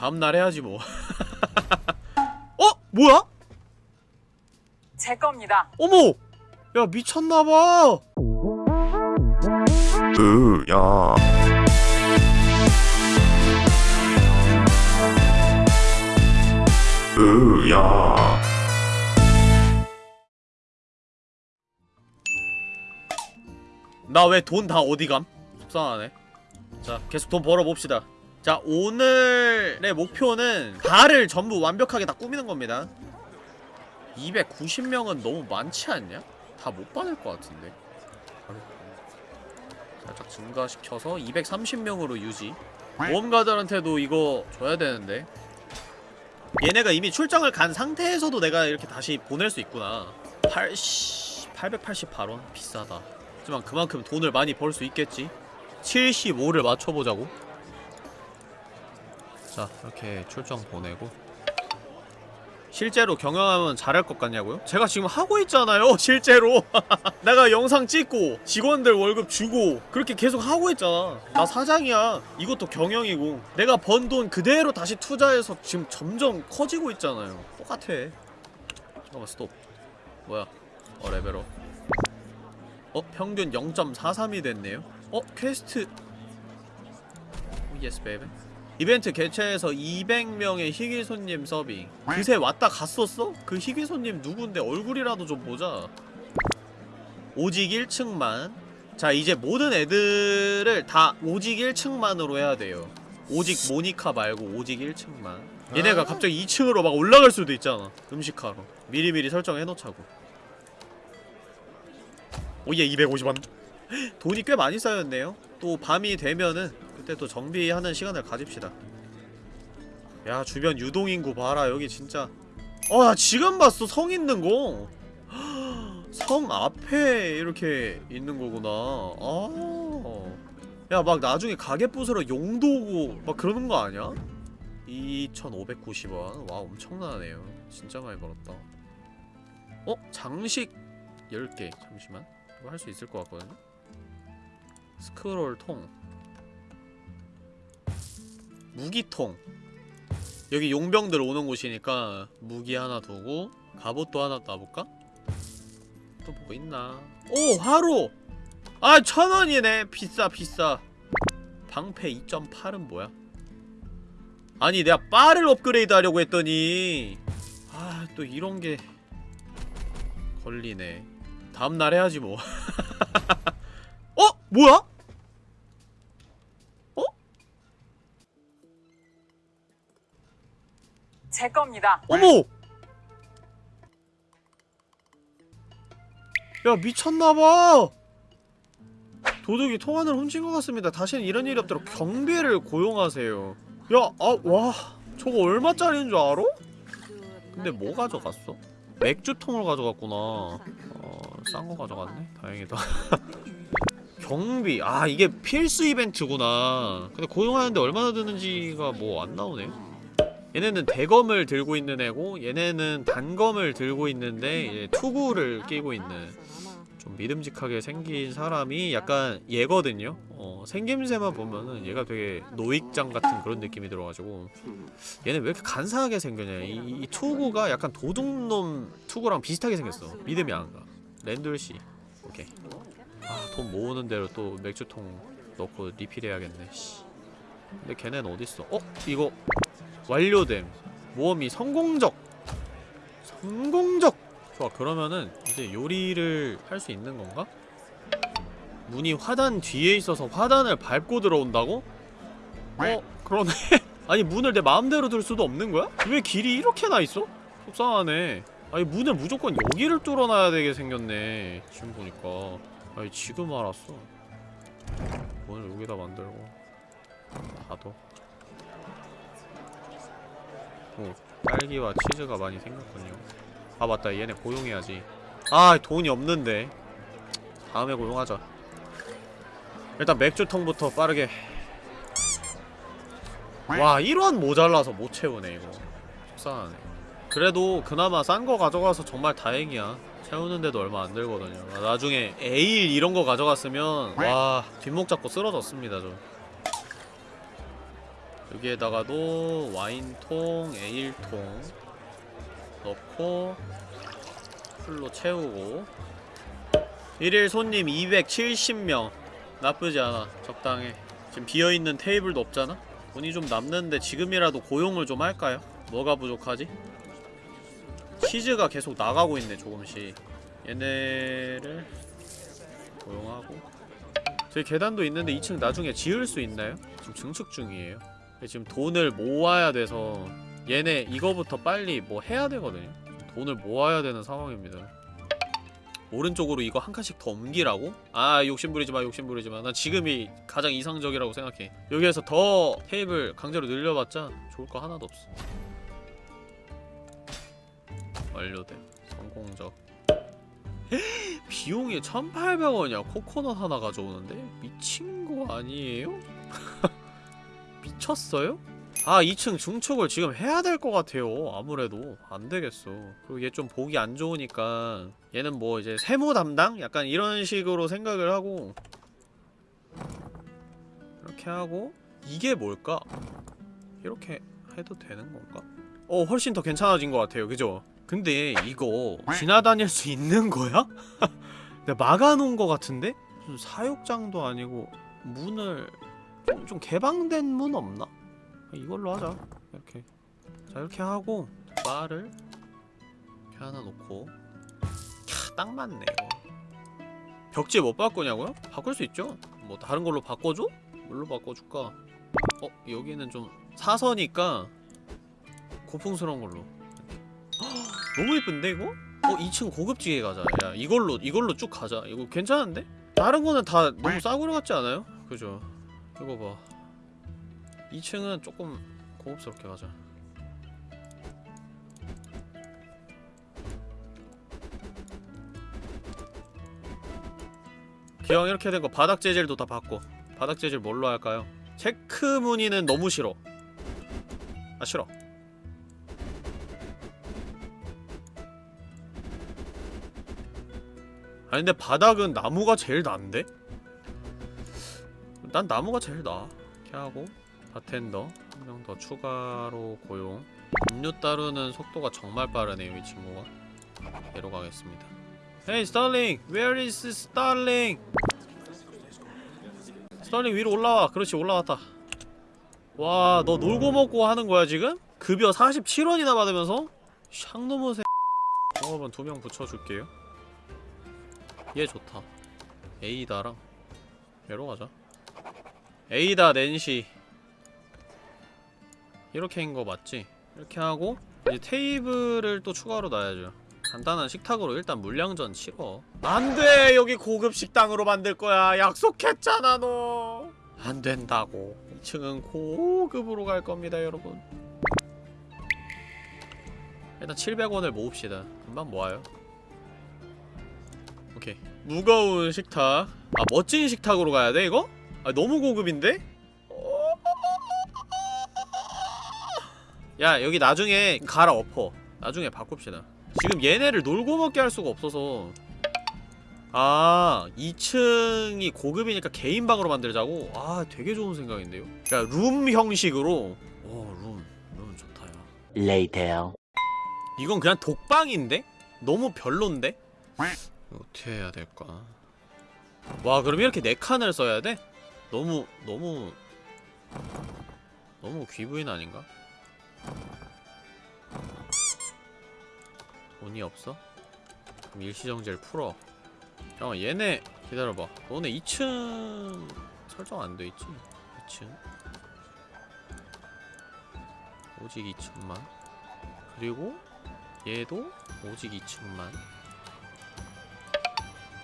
다음날 해야지 뭐 어? 뭐야? 제 겁니다. 어머! 야 미쳤나봐 으야 으야 나 왜 돈 다 어디감? 속상하네 자 계속 돈 벌어봅시다 자 오늘의 목표는 발을 전부 완벽하게 다 꾸미는 겁니다. 290명은 너무 많지 않냐? 다 못 받을 것 같은데. 살짝 증가시켜서 230명으로 유지. 모험가들한테도 이거 줘야 되는데. 얘네가 이미 출장을 간 상태에서도 내가 이렇게 다시 보낼 수 있구나. 80... 888원? 비싸다. 하지만 그만큼 돈을 많이 벌 수 있겠지. 75를 맞춰보자고 자 이렇게 출장 보내고. 실제로 경영하면 잘할 것 같냐고요? 제가 지금 하고 있잖아요 실제로. 내가 영상 찍고 직원들 월급 주고 그렇게 계속 하고 있잖아. 나 사장이야. 이것도 경영이고. 내가 번 돈 그대로 다시 투자해서 지금 점점 커지고 있잖아요. 똑같아. 잠깐만 스톱. 뭐야? 어 레벨업. 어? 평균 0.43이 됐네요? 어? quest. oh yes baby 이벤트 개최해서 200명의 희귀 손님 서빙. 그새 왔다 갔었어? 그 희귀 손님 누군데? 얼굴이라도 좀 보자. 오직 1층만. 자 이제 모든 애들을 다 오직 1층만으로 해야 돼요. 오직 모니카 말고 오직 1층만. 얘네가 갑자기 2층으로 막 올라갈 수도 있잖아 음식하러. 미리미리 설정해놓자고. 오예 250원 돈이 꽤 많이 쌓였네요. 또 밤이 되면은 그때 또 정비하는 시간을 가집시다. 야 주변 유동인구 봐라. 여기 진짜. 어나 지금 봤어. 성 있는 거. 성 앞에 이렇게 있는 거구나. 아야 막 나중에 가게 부수러 용도 오고 막 그러는 거 아니야? 2590원. 와 엄청나네요. 진짜 많이 벌었다. 어? 장식 10개. 잠시만. 이거 할 수 있을 것 같거든요 스크롤 통 무기통 여기 용병들 오는 곳이니까 무기 하나 두고 갑옷도 하나 놔볼까? 또 뭐 있나 오! 화로! 아 천원이네 비싸 비싸 방패 2.8은 뭐야? 아니 내가 바를 업그레이드 하려고 했더니 아 또 이런게 걸리네 다음날 해야지 뭐 어? 뭐야? 제 겁니다. 어머! 야 미쳤나봐! 도둑이 통안을 훔친 것 같습니다. 다시는 이런 일이 없도록 경비를 고용하세요. 야, 아, 와. 저거 얼마짜리인 줄 알아? 근데 뭐 가져갔어? 맥주통을 가져갔구나. 어, 싼 거 가져갔네? 다행이다. 경비. 아, 이게 필수 이벤트구나. 근데 고용하는데 얼마나 드는지가 뭐 안 나오네. 얘네는 대검을 들고 있는 애고 얘네는 단검을 들고 있는데 이제 투구를 끼고 있는 좀 믿음직하게 생긴 사람이 약간 얘거든요. 어, 생김새만 보면은 얘가 되게 노익장 같은 그런 느낌이 들어가지고 얘네 왜 이렇게 간사하게 생겼냐. 이, 이 투구가 약간 도둑놈 투구랑 비슷하게 생겼어. 믿음이 안가. 랜돌씨. 오케이. 아 돈 모으는 대로 또 맥주통 넣고 리필해야겠네. 씨. 근데 걔네는 어딨어? 어? 이거 완료됨 모험이 성공적 성공적 좋아 그러면은 이제 요리를 할 수 있는 건가? 문이 화단 뒤에 있어서 화단을 밟고 들어온다고? 어? 그러네 아니 문을 내 마음대로 들 수도 없는 거야? 왜 길이 이렇게 나있어? 속상하네 아니 문을 무조건 여기를 뚫어놔야 되게 생겼네 지금 보니까 아니 지금 알았어 문을 여기다 만들고 닫 어 오, 딸기와 치즈가 많이 생겼군요. 아 맞다. 얘네 고용해야지. 아 돈이 없는데. 다음에 고용하자. 일단 맥주통부터 빠르게. 와 1원 모자라서 못 채우네 이거. 속상하네. 그래도 그나마 싼 거 가져가서 정말 다행이야. 채우는데도 얼마 안 들거든요. 아, 나중에 에일 이런 거 가져갔으면 와 뒷목 잡고 쓰러졌습니다 저 여기에다가도 와인통, 에일통 넣고 풀로 채우고. 1일 손님 270명. 나쁘지 않아 적당해 지금 비어있는 테이블도 없잖아? 돈이 좀 남는데 지금이라도 고용을 좀 할까요? 뭐가 부족하지? 치즈가 계속 나가고 있네 조금씩. 얘네를 고용하고. 저기 계단도 있는데 2층 나중에 지을 수 있나요? 지금 증축 중이에요 지금 돈을 모아야 돼서 얘네 이거부터 빨리 뭐 해야 되거든요. 돈을 모아야 되는 상황입니다. 오른쪽으로 이거 한 칸씩 더 옮기라고? 아 욕심부리지마 욕심부리지마. 난 지금이 가장 이상적이라고 생각해. 여기에서 더 테이블 강제로 늘려봤자 좋을 거 하나도 없어. 완료됨. 성공적. 비용이 1800원이야. 코코넛 하나 가져오는데? 미친 거 아니에요? 미쳤어요? 아 2층 중축을 지금 해야 될 것 같아요 아무래도 안되겠어 그리고 얘 좀 보기 안 좋으니까 얘는 뭐 이제 세무 담당? 약간 이런 식으로 생각을 하고 이렇게 하고 이게 뭘까? 이렇게 해도 되는 건가? 어 훨씬 더 괜찮아진 것 같아요 그죠? 근데 이거 지나다닐 수 있는 거야? 내가 막아놓은 것 같은데? 무슨 사육장도 아니고 문을 좀, 좀 개방된 문 없나? 이걸로 하자 이렇게 자 이렇게 하고 바를 이렇게 하나 놓고 캬, 딱 맞네 이거 벽지 못 바꾸냐고요? 바꿀 수 있죠 뭐 다른 걸로 바꿔줘? 뭘로 바꿔줄까? 어? 여기는 좀 사서니까 고풍스러운 걸로 헉, 너무 예쁜데 이거? 어 2층 고급지게 가자 야 이걸로 이걸로 쭉 가자 이거 괜찮은데? 다른 거는 다 너무 싸구려 같지 않아요? 그죠 이거 봐 2층은 조금 고급스럽게 가자 기왕 이렇게 된 거 바닥 재질도 다 바꿔 바닥 재질 뭘로 할까요? 체크 무늬는 너무 싫어 아 싫어 아니 근데 바닥은 나무가 제일 난데? 난 나무가 제일 나아 이렇게 하고 바텐더 한 명 더 추가로 고용. 음료 따르는 속도가 정말 빠르네요 이 친구가. 얘로 가겠습니다. Hey 스타링! Where is 스타링? 스타링 위로 올라와. 그렇지 올라왔다. 와 너 놀고 먹고 하는 거야 지금? 급여 47원이나 받으면서? 샹노무 새 종업원 두 명 붙여줄게요. 얘 좋다. 에이다랑. 얘로 가자 에이다 낸시. 이렇게 한 거 맞지? 이렇게 하고 이제 테이블을 또 추가로 놔야죠. 간단한 식탁으로 일단 물량전 치러 안돼! 여기 고급 식당으로 만들 거야. 약속했잖아 너! 안된다고. 2층은 고급으로 갈 겁니다 여러분. 일단 700원을 모읍시다. 금방 모아요. 오케이. 무거운 식탁. 아 멋진 식탁으로 가야 돼 이거? 아 너무 고급인데? 야 여기 나중에 갈아엎어 나중에 바꿉시다 지금 얘네를 놀고 먹게 할 수가 없어서 아 2층이 고급이니까 개인 방으로 만들자고? 아 되게 좋은 생각인데요 그러니까 룸 형식으로 오룸 룸 좋다 야 Later. 이건 그냥 독방인데? 너무 별론데? 어떻게 해야 될까? 와 그럼 이렇게 네 칸을 써야 돼? 너무 너무 너무 귀부인 아닌가? 돈이 없어? 그럼 일시정지를 풀어 잠깐 얘네 기다려봐 너네 2층 설정 안 돼있지? 2층 오직 2층만 그리고 얘도 오직 2층만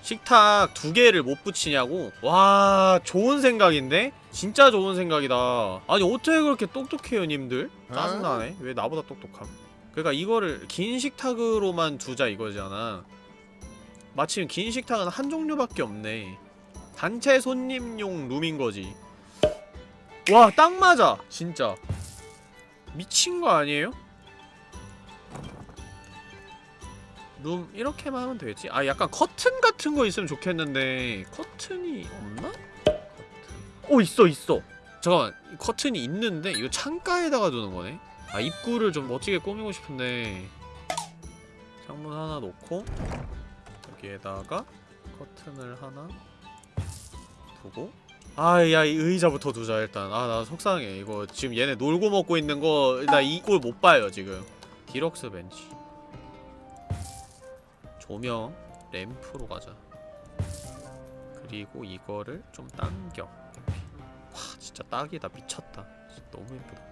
식탁 두 개를 못 붙이냐고? 와 좋은 생각인데? 진짜 좋은 생각이다 아니 어떻게 그렇게 똑똑해요 님들? 짜증나네 왜 나보다 똑똑함 그러니까 이거를 긴 식탁으로만 두자 이거잖아 마침 긴 식탁은 한 종류밖에 없네 단체 손님용 룸인거지 와 딱 맞아 진짜 미친 거 아니에요? 룸 이렇게만 하면 되겠지? 아 약간 커튼 같은 거 있으면 좋겠는데 커튼이 없나? 오 있어 있어. 잠깐만 이 커튼이 있는데 이거 창가에다가 두는 거네? 아 입구를 좀 멋지게 꾸미고 싶은데. 창문 하나 놓고 여기에다가 커튼을 하나 두고. 아야 이 의자부터 두자 일단. 아 나 속상해. 이거 지금 얘네 놀고 먹고 있는 거 나 이 꼴 못 봐요 지금. 디럭스 벤치 조명 램프로 가자. 그리고 이거를 좀 당겨. 와 진짜 딱이다. 미쳤다. 진짜 너무 예쁘다.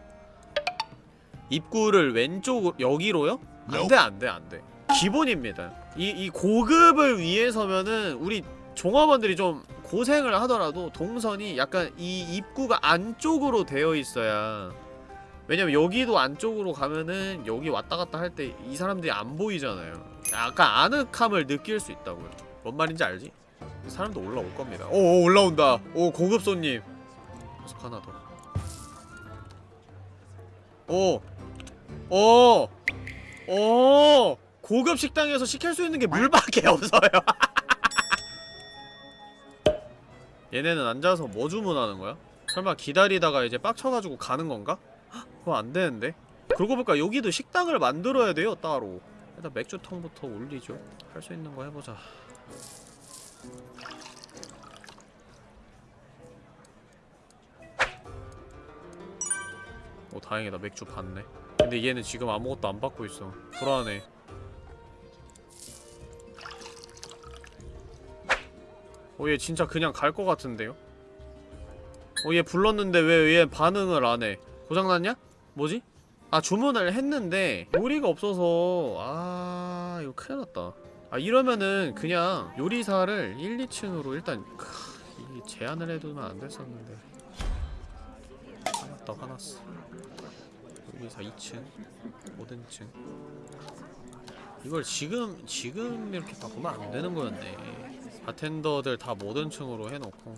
입구를 왼쪽으로 여기로요? 안돼 안돼 안돼. 기본입니다. 이, 이 고급을 위해서면은 우리 종업원들이 좀 고생을 하더라도 동선이 약간 이 입구가 안쪽으로 되어 있어야. 왜냐면 여기도 안쪽으로 가면은 여기 왔다 갔다 할 때 이 사람들이 안 보이잖아요 약간 아늑함을 느낄 수 있다고요 뭔 말인지 알지? 사람도 올라올 겁니다 오, 오 올라온다 오 고급 손님 계속 하나 더 오! 오! 오! 고급 식당에서 시킬 수 있는 게 물밖에 없어요 얘네는 앉아서 뭐 주문하는 거야? 설마 기다리다가 이제 빡쳐가지고 가는 건가? 헉, 그거 안 되는데? 그러고 보니까 여기도 식당을 만들어야 돼요 따로 일단 맥주통부터 올리죠. 할 수 있는 거 해보자. 오 다행이다. 맥주 받네. 근데 얘는 지금 아무것도 안 받고 있어. 불안해. 오얘 진짜 그냥 갈 것 같은데요? 오얘 불렀는데 왜 얘 반응을 안 해? 고장났냐? 뭐지? 아 주문을 했는데 요리가 없어서. 아 이거 큰일 났다. 아 이러면은 그냥 요리사를 1, 2층으로 일단 크, 이 제한을 해두면 안 됐었는데. 화났다 화났어 요리사 2층 5등층. 이걸 지금 지금 이렇게 바꾸면 안 되는 거였네. 바텐더들 다 모든 층으로 해놓고.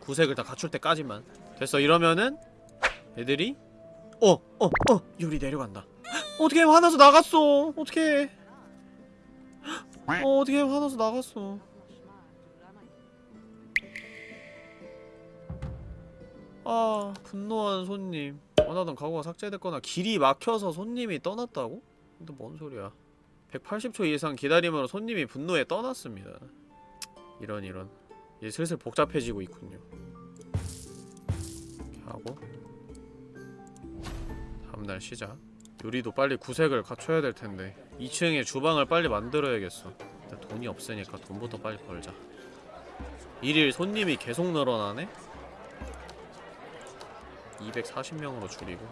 구색을 다 갖출 때까지만. 됐어. 이러면은 애들이 어! 어! 어! 요리 내려간다 어떻게 화나서 나갔어 어떻게 어 어떻게 화나서 나갔어 아 분노한 손님 원하던 가구가 삭제됐거나 길이 막혀서 손님이 떠났다고? 근데 뭔 소리야 180초 이상 기다림으로 손님이 분노에 떠났습니다 이런 이런 이제 슬슬 복잡해지고 있군요 하고 다음날 시작 요리도 빨리 구색을 갖춰야 될 텐데. 2층에 주방을 빨리 만들어야겠어. 일단 돈이 없으니까 돈부터 빨리 벌자. 일일 손님이 계속 늘어나네? 240명으로 줄이고.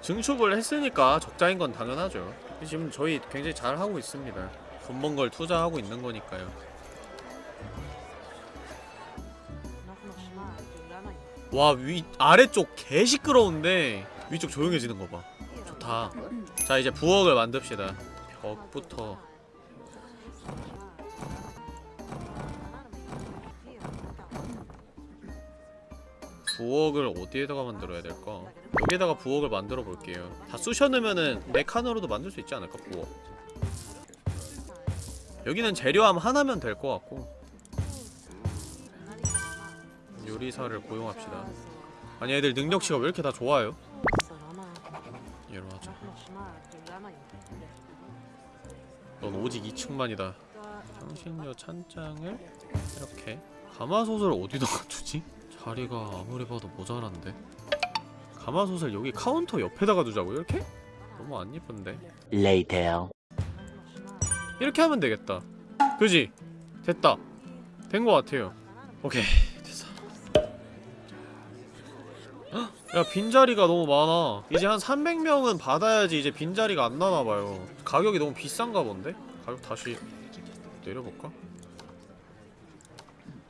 증축을 했으니까 적자인 건 당연하죠. 지금 저희 굉장히 잘하고 있습니다. 돈 번 걸 투자하고 있는 거니까요 와 위 아래쪽 개 시끄러운데 위쪽 조용해지는 거 봐. 좋다. 자 이제 부엌을 만듭시다. 벽부터. 부엌을 어디에다가 만들어야 될까? 여기에다가 부엌을 만들어 볼게요. 다 쑤셔넣으면은 네 칸으로도 만들 수 있지 않을까 부엌? 여기는 재료함 하나면 될 것 같고 요리사를 고용합시다 아니 애들 능력치가 왜 이렇게 다 좋아요? 얘로 하자 넌 오직 2층만이다 향신료 찬장을 이렇게 가마솥을 어디다가 두지? 자리가 아무리 봐도 모자란데 가마솥을 여기 카운터 옆에다가 두자고 이렇게? 너무 안 예쁜데 Later. 이렇게 하면 되겠다 그지? 됐다 된 것 같아요 오케이 야 빈자리가 너무 많아. 이제 한 300명은 받아야지 이제 빈자리가 안 나나봐요. 가격이 너무 비싼가 본데? 가격 다시 내려볼까?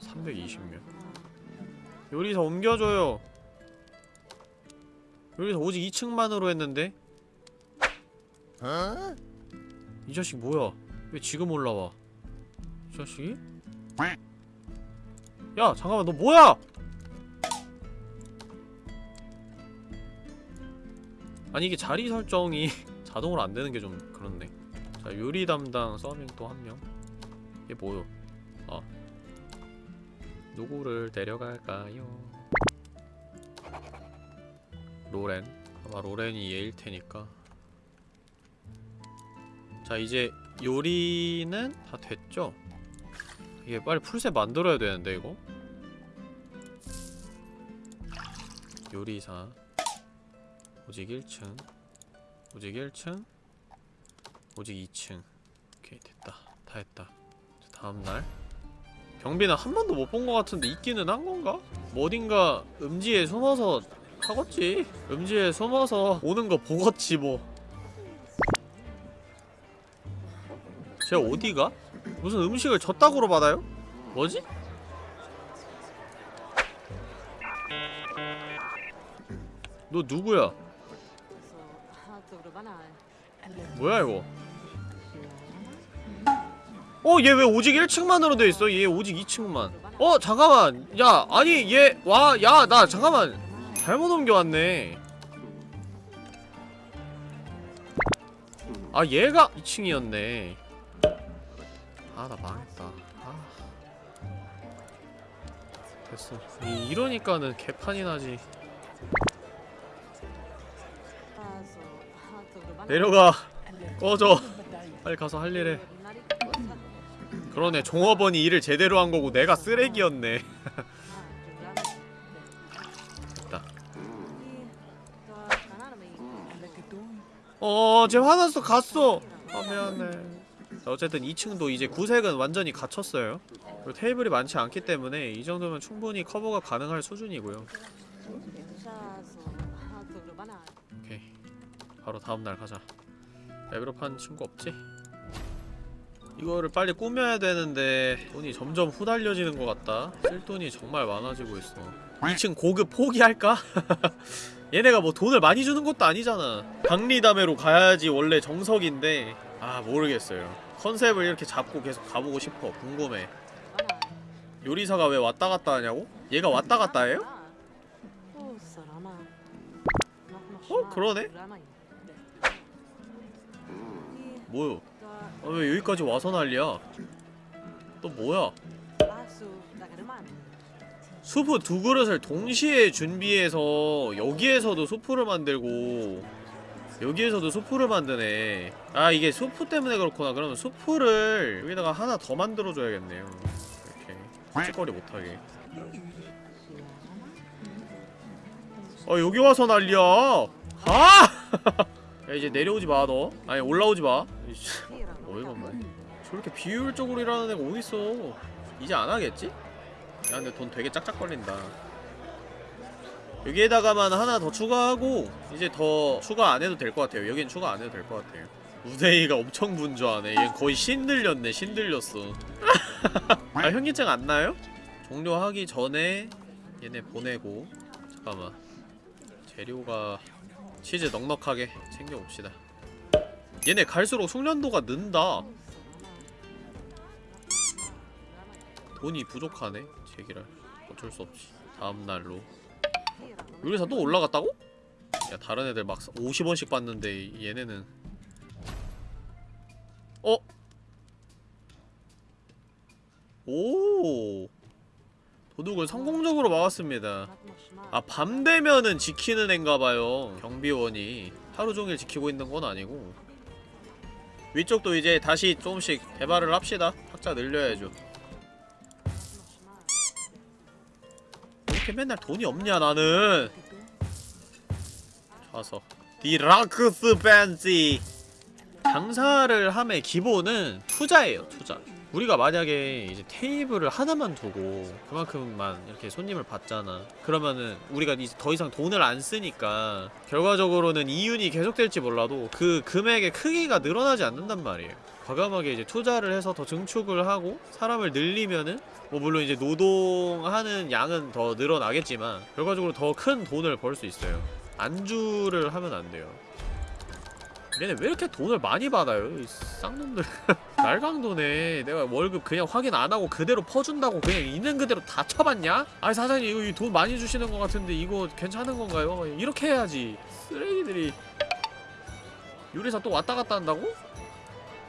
320명. 요리사 옮겨줘요. 요리사 오직 2층만으로 했는데? 이 자식 뭐야? 왜 지금 올라와? 이 자식이? 야 잠깐만 너 뭐야 아니 이게 자리 설정이 자동으로 안 되는 게 좀 그렇네. 자 요리 담당 서빙 또 한명. 이게 뭐요? 아 누구를 데려갈까요? 로렌. 아마 로렌이 얘일 테니까. 자 이제 요리는 다 됐죠? 이게 빨리 풀셋 만들어야 되는데 이거? 요리사 오직 1층 오직 1층 오직 2층 오케이 됐다 다 했다 자, 다음날 경비는 한 번도 못 본 것 같은데 있기는 한 건가? 뭐 어딘가 음지에 숨어서 하겠지 음지에 숨어서 오는 거 보겠지 뭐 제가 어디가? 무슨 음식을 졌다고로 받아요? 뭐지? 너 누구야? 뭐야 이거? 어 얘 왜 오직 1층만으로 돼있어? 얘 오직 2층만. 어 잠깐만. 야 아니 얘 와 야 나 잠깐만. 잘못 옮겨왔네. 아 얘가 2층이었네. 아 나 망했다. 아. 됐어. 이, 이러니까는 개판이 나지 내려가. 꺼져. 빨리 가서 할 일해. 그러네. 종업원이 일을 제대로 한 거고 내가 쓰레기였네. 됐다. 어쟤 화났어. 갔어. 아 미안해. 자 어쨌든 2층도 이제 구색은 완전히 갖췄어요. 그리고 테이블이 많지 않기 때문에 이 정도면 충분히 커버가 가능할 수준이고요 바로 다음날 가자 레벨업한 친구 없지? 이거를 빨리 꾸며야 되는데 돈이 점점 후달려지는 것 같다 쓸 돈이 정말 많아지고 있어 2층 고급 포기할까? 얘네가 뭐 돈을 많이 주는 것도 아니잖아 박리담회로 가야지 원래 정석인데 아 모르겠어요 컨셉을 이렇게 잡고 계속 가보고 싶어 궁금해 요리사가 왜 왔다 갔다 하냐고? 얘가 왔다 갔다 해요? 어? 그러네? 뭐요? 아, 왜 여기까지 와서 난리야? 또 뭐야? 수프 두 그릇을 동시에 준비해서 여기에서도 수프를 만들고 여기에서도 수프를 만드네 아 이게 수프 때문에 그렇구나 그러면 수프를 여기다가 하나 더 만들어줘야겠네요 이렇게 찌꺼리 못하게 아 여기 와서 난리야 아! 야 이제 내려오지 마너 아니 올라오지 마 어이가 없네. 저렇게 비효율적으로 일하는 애가 어딨어? 이제 안 하겠지? 야 근데 돈 되게 짝짝 걸린다. 여기에다가만 하나 더 추가하고 이제 더 추가 안 해도 될 것 같아요. 여긴 추가 안 해도 될 것 같아요. 우대이가 엄청 분주하네. 얘 거의 신들렸네 신들렸어. 아 현기증 안 나요? 종료하기 전에 얘네 보내고. 잠깐만. 재료가 치즈 넉넉하게 챙겨봅시다 얘네 갈수록 숙련도가 는다. 돈이 부족하네 제기랄. 어쩔 수 없지 다음날로. 요리사 또 올라갔다고? 야 다른 애들 막 50원씩 받는데 얘네는. 어? 오! 도둑을 성공적으로 막았습니다. 아 밤 되면은 지키는 앤가봐요 경비원이. 하루종일 지키고 있는 건 아니고 위쪽도 이제 다시 조금씩 개발을 합시다. 탁자 늘려야죠. 왜 이렇게 맨날 돈이 없냐 나는? 좌석. 디라크스 팬시. 장사를 함의 기본은 투자예요 투자 우리가 만약에 이제 테이블을 하나만 두고 그만큼만 이렇게 손님을 받잖아. 그러면은 우리가 이제 더 이상 돈을 안 쓰니까 결과적으로는 이윤이 계속될지 몰라도 그 금액의 크기가 늘어나지 않는단 말이에요. 과감하게 이제 투자를 해서 더 증축을 하고 사람을 늘리면은 뭐 물론 이제 노동하는 양은 더 늘어나겠지만 결과적으로 더 큰 돈을 벌 수 있어요. 안주를 하면 안 돼요 얘네 왜 이렇게 돈을 많이 받아요? 이 쌍놈들 날강도네 내가 월급 그냥 확인 안하고 그대로 퍼준다고 그냥 있는 그대로 다 쳐봤냐? 아니 사장님 이거 돈 많이 주시는 것 같은데 이거 괜찮은 건가요? 이렇게 해야지 쓰레기들이 요리사 또 왔다 갔다 한다고?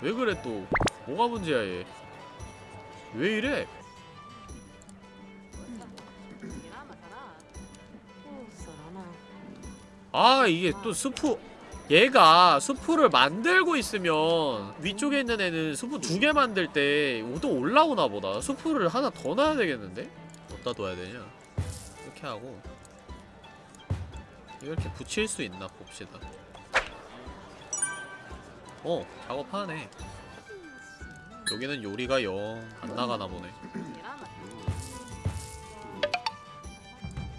왜 그래 또 뭐가 문제야 얘 왜 이래? 아 이게 또 스프 얘가 수프를 만들고 있으면 위쪽에 있는 애는 수프 두 개 만들 때 또 올라오나 보다. 수프를 하나 더 놔야 되겠는데? 어디다 둬야 되냐? 이렇게 하고. 이렇게 붙일 수 있나 봅시다. 어 작업하네. 여기는 요리가 영 안 나가나 보네.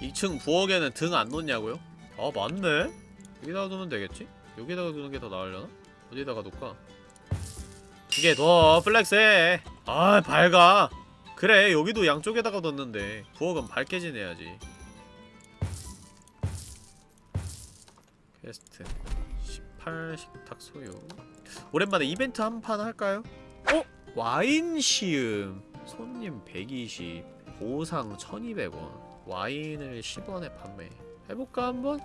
2층 부엌에는 등 안 놓냐고요? 아 맞네. 여기다가 두면 되겠지? 여기다가 두는 게 더 나으려나? 어디다가 둘까? 이게 더 플렉스해 아 밝아 그래 여기도 양쪽에다가 뒀는데 부엌은 밝게 지내야지 퀘스트 18 식탁 소유 오랜만에 이벤트 한 판 할까요? 어? 와인 시음 손님 120 보상 1200원 와인을 10원에 판매 해볼까 한번?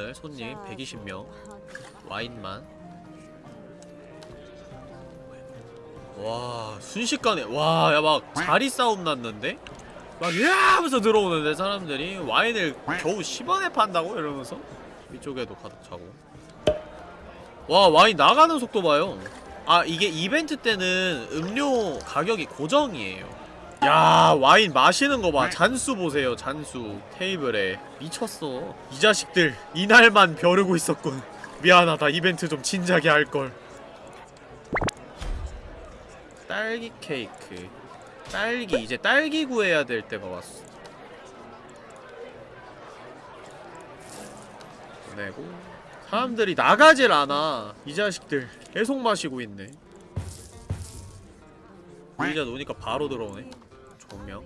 오늘 손님 120명. 와인만. 와 순식간에. 와 야 막 자리 싸움 났는데? 막 으아 하면서 들어오는데 사람들이 와인을 겨우 10원에 판다고? 이러면서 위쪽에도 가득 차고. 와 와인 나가는 속도 봐요. 아 이게 이벤트 때는 음료 가격이 고정이에요 야 와인 마시는 거 봐. 잔수 보세요 잔수. 테이블에. 미쳤어. 이 자식들 이날만 벼르고 있었군. 미안하다 이벤트 좀 진작에 할걸. 딸기 케이크. 딸기 이제 딸기 구해야 될 때가 왔어. 보내고. 사람들이 나가질 않아. 이 자식들 계속 마시고 있네. 의자 놓으니까 바로 들어오네 조명.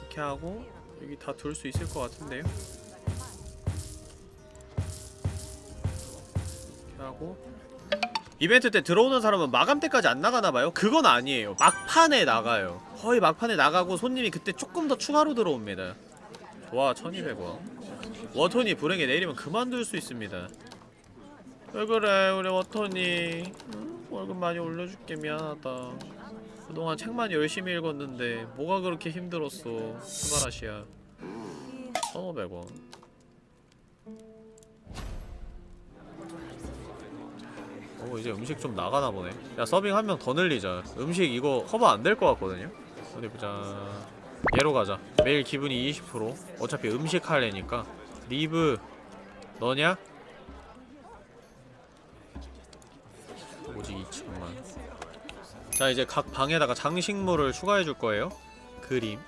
이렇게 하고 여기 다 둘 수 있을 것 같은데요. 이렇게 하고. 이벤트 때 들어오는 사람은 마감 때까지 안 나가나봐요? 그건 아니에요. 막판에 나가요. 거의 막판에 나가고 손님이 그때 조금 더 추가로 들어옵니다. 좋아 1200원. 워톤이 불행에 내리면 그만둘 수 있습니다. 왜 그래 우리 응? 월급 많이 올려줄게. 미안하다 그동안 책만 열심히 읽었는데 뭐가 그렇게 힘들었어? すばらしいや 1500원. 오 이제 음식 좀 나가나 보네. 야 서빙 한 명 더 늘리자. 음식 이거 커버 안 될 것 같거든요? 어디 보자. 얘로 가자. 매일 기분이 20% 어차피 음식 할래니까. 리브 너냐? 오직 2천만 자 이제 각 방에다가 장식물을 추가해줄 거예요. 그림.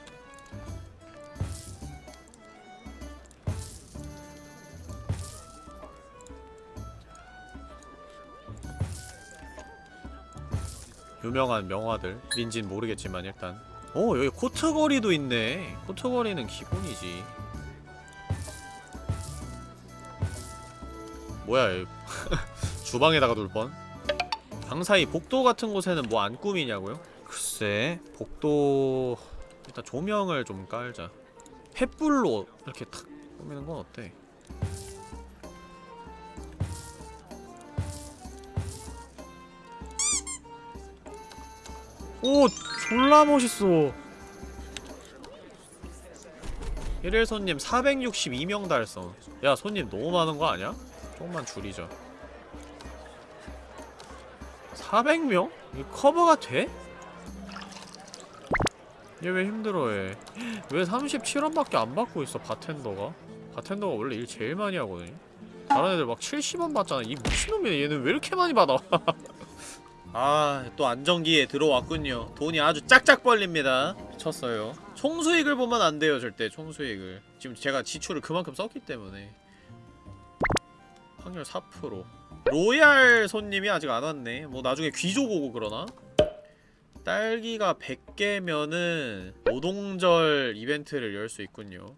유명한 명화들. 민진 모르겠지만 일단. 오 여기 코트거리도 있네. 코트거리는 기본이지. 뭐야 얘. 주방에다가 둘 뻔 방 사이 복도 같은 곳에는 뭐 안 꾸미냐고요? 글쎄 복도 일단 조명을 좀 깔자 횃불로 이렇게 탁 꾸미는 건 어때? 오 졸라 멋있어 일일 손님 462명 달성 야 손님 너무 많은 거 아니야? 조금만 줄이자 400명? 이 커버가 돼? 얘 왜 힘들어해 왜 37원밖에 안 받고 있어 바텐더가 바텐더가 원래 일 제일 많이 하거든요 다른 애들 막 70원 받잖아 이 미친놈이네 얘는 왜 이렇게 많이 받아 아, 또 안정기에 들어왔군요. 돈이 아주 짝짝 벌립니다. 미쳤어요. 총수익을 보면 안 돼요, 절대. 총수익을. 지금 제가 지출을 그만큼 썼기 때문에. 확률 4%. 로얄 손님이 아직 안 왔네. 뭐 나중에 귀족 오고 그러나? 딸기가 100개면은 노동절 이벤트를 열 수 있군요.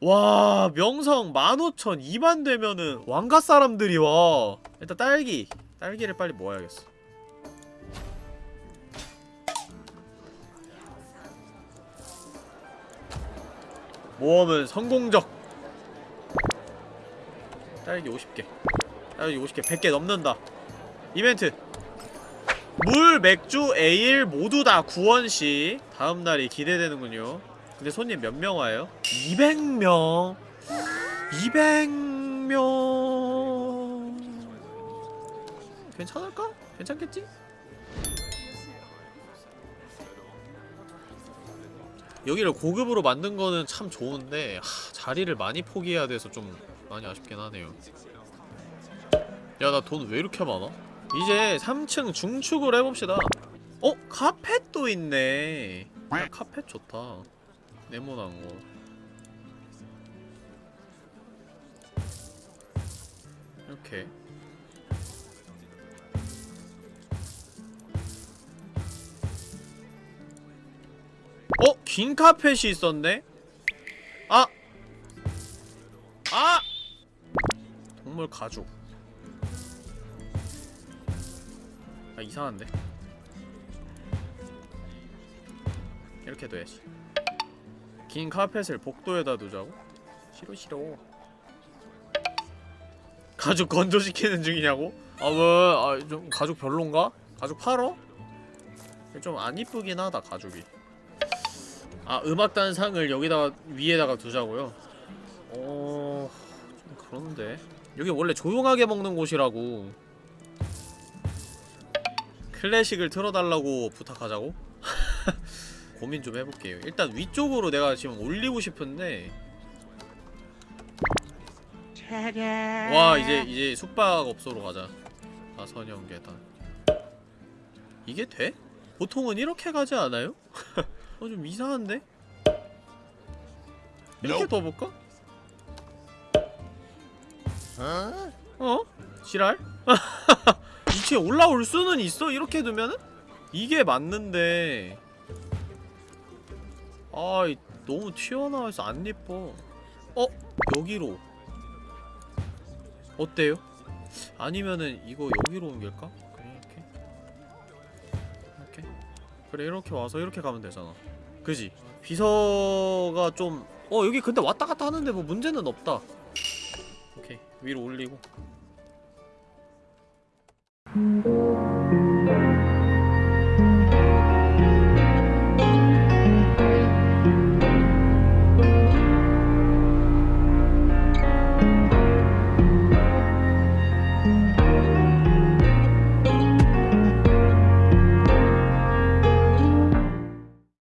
와 명성 15,000 2만 되면은 왕가 사람들이 와 일단 딸기 딸기를 빨리 모아야겠어 모험은 성공적 딸기 50개 딸기 50개 100개 넘는다 이벤트 물 술, 맥주, 에일 모두 다 9원씩 다음 날이 기대되는군요 근데 손님 몇 명 와요? 200명 200명 괜찮을까? 괜찮겠지? 여기를 고급으로 만든 거는 참 좋은데 하, 자리를 많이 포기해야 돼서 좀 많이 아쉽긴 하네요 야 나 돈 왜 이렇게 많아? 이제 3층 중축을 해봅시다 어? 카펫도 있네 야, 카펫 좋다 네모난 거 이렇게 어? 긴 카펫이 있었네? 아! 아! 동물 가죽 이상한데 이렇게 둬야지 긴 카펫을 복도에다 두자고? 싫어 싫어 가죽 건조시키는 중이냐고? 아 왜? 아 좀 가죽 별론가? 가죽 팔어? 좀 안 이쁘긴 하다 가죽이 아 음악단 상을 여기다가 위에다가 두자고요? 어... 좀 그런데 여기 원래 조용하게 먹는 곳이라고 클래식을 틀어달라고 부탁하자고? 고민 좀 해볼게요 일단 위쪽으로 내가 지금 올리고 싶은데 와 이제 이제 숙박업소로 가자 나선형 계단 이게 돼? 보통은 이렇게 가지 않아요? 어 좀 이상한데? 이렇게 둬볼까? 어? 지랄? 2층에 올라올 수는 있어? 이렇게 두면은? 이게 맞는데 아 이- 너무 튀어나와서 안 예뻐 어? 여기로 어때요? 아니면은 이거 여기로 옮길까? 그래 이렇게 이렇게 그래 이렇게 와서 이렇게 가면 되잖아 그지? 비서가 좀 어 여기 근데 왔다 갔다 하는데 뭐 문제는 없다 오케이 위로 올리고 Thank you.